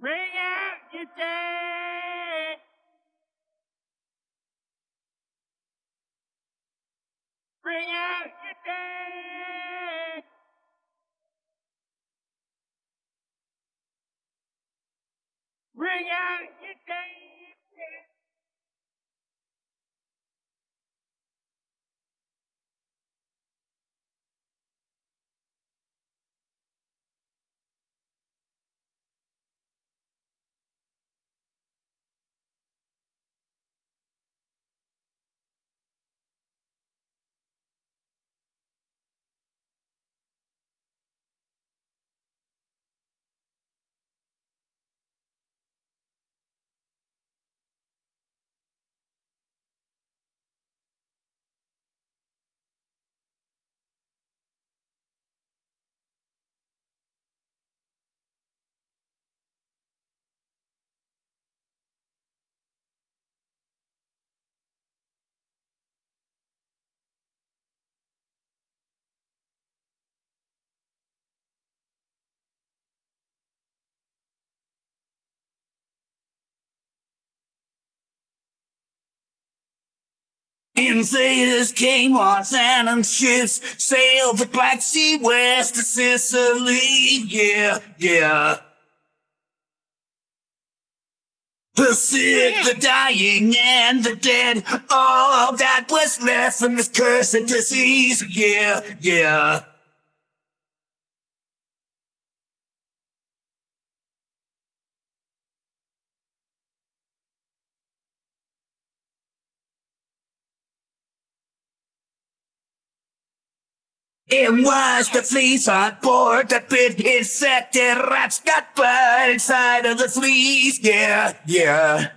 Bring out your dead. Bring out your dead. Bring out Invaders came on phantom ships, sailed the Black Sea west to Sicily. Yeah, yeah. The sick, the dying, and the dead, all that was left from this cursed disease. Yeah, yeah. It was the fleas on board that bit infected rats got bite inside of the fleas. Yeah, yeah.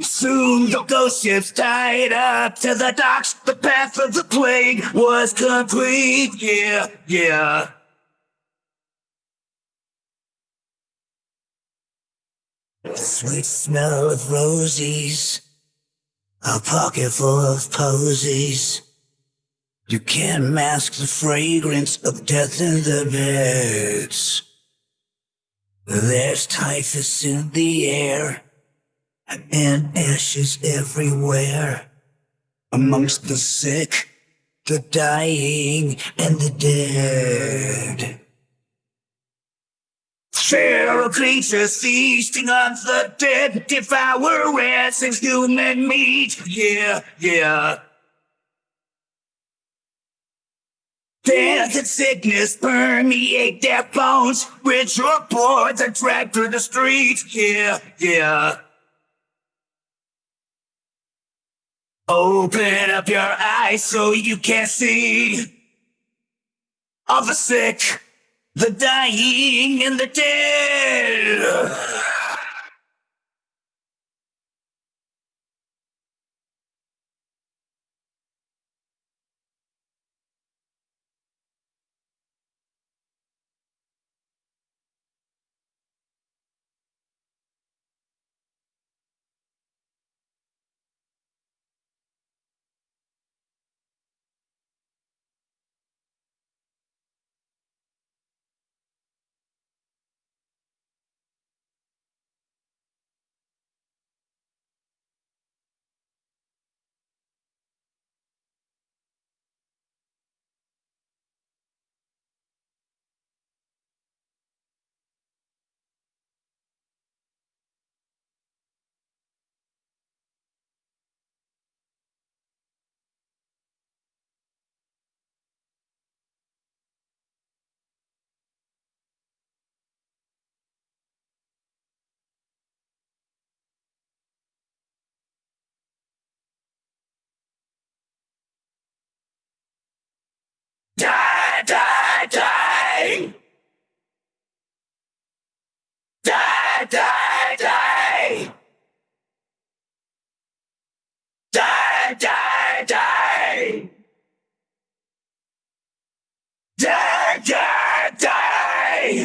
Soon the ghost ships tied up to the docks. The path of the plague was complete. Yeah, yeah. The Sweet smell of roses. A pocket full of posies. You can't mask the fragrance of death in the beds. There's typhus in the air and ashes everywhere. Amongst the sick, the dying, and the dead. Feral creatures feasting on the dead, devour rats human meat. Yeah, yeah. Death and sickness permeate their bones. Rich or poor, they're dragged through the streets. Yeah, yeah. Open up your eyes so you can see all the sick the dying and the dead.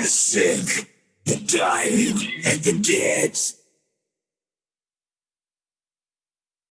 The sick, the dying, and the dead.